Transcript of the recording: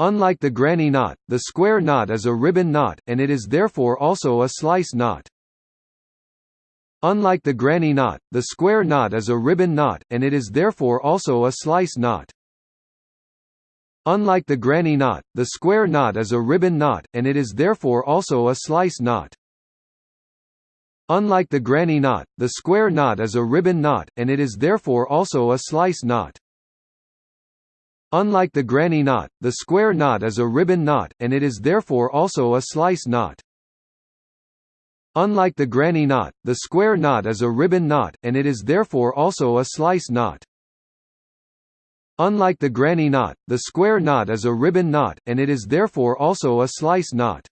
Unlike the granny knot, the square knot is a ribbon knot, and it is therefore also a slice knot. Unlike the granny knot, the square knot is a ribbon knot, and it is therefore also a slice knot. Unlike the granny knot, the square knot is a ribbon knot, and it is therefore also a slice knot. Unlike the granny knot, the square knot is a ribbon knot, and it is therefore also a slice knot. Unlike the granny knot, the square knot is a ribbon knot, and it is therefore also a slice knot. Unlike the granny knot, the square knot is a ribbon knot, and it is therefore also a slice knot. Unlike the granny knot, the square knot is a ribbon knot, and it is therefore also a slice knot.